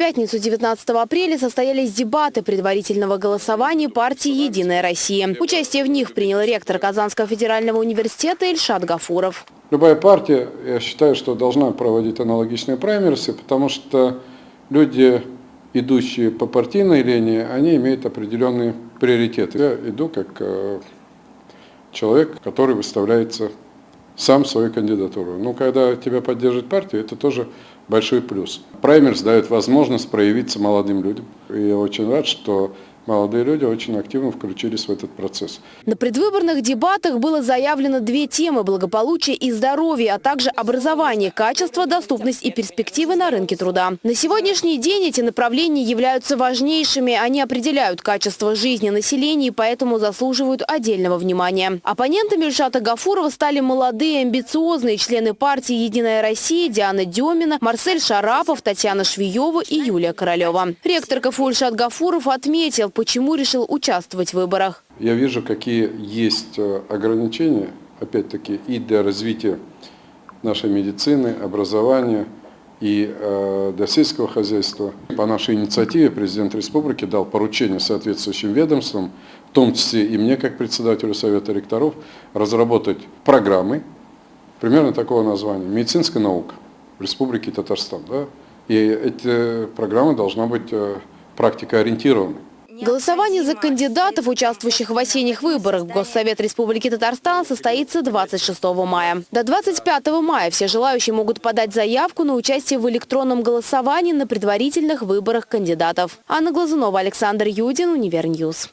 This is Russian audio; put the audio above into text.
пятницу 19 апреля состоялись дебаты предварительного голосования партии «Единая Россия». Участие в них принял ректор Казанского федерального университета Ильшат Гафуров. Любая партия, я считаю, что должна проводить аналогичные праймерсы, потому что люди, идущие по партийной линии, они имеют определенные приоритеты. Я иду как э, человек, который выставляется сам свою кандидатуру. Ну, когда тебя поддержит партия, это тоже большой плюс. Праймерс дает возможность проявиться молодым людям. И я очень рад, что молодые люди очень активно включились в этот процесс. На предвыборных дебатах было заявлено две темы – благополучие и здоровье, а также образование, качество, доступность и перспективы на рынке труда. На сегодняшний день эти направления являются важнейшими. Они определяют качество жизни населения и поэтому заслуживают отдельного внимания. Оппонентами Ильшата Гафурова стали молодые, амбициозные члены партии «Единая Россия» Диана Демина, Марсель Шарапов, Татьяна Швиева и Юлия Королева. Ректор КФУ Ильшат Гафуров отметил, почему решил участвовать в выборах. Я вижу, какие есть э, ограничения, опять-таки, и для развития нашей медицины, образования и э, для сельского хозяйства. По нашей инициативе президент республики дал поручение соответствующим ведомствам, в том числе и мне, как председателю Совета ректоров, разработать программы, примерно такого названия, медицинская наука в Республике Татарстан. Да? И эти программы должна быть э, практикоориентированы. Голосование за кандидатов, участвующих в осенних выборах в Госсовет Республики Татарстан, состоится 26 мая. До 25 мая все желающие могут подать заявку на участие в электронном голосовании на предварительных выборах кандидатов. Анна Глазунова, Александр Юдин, Универ News.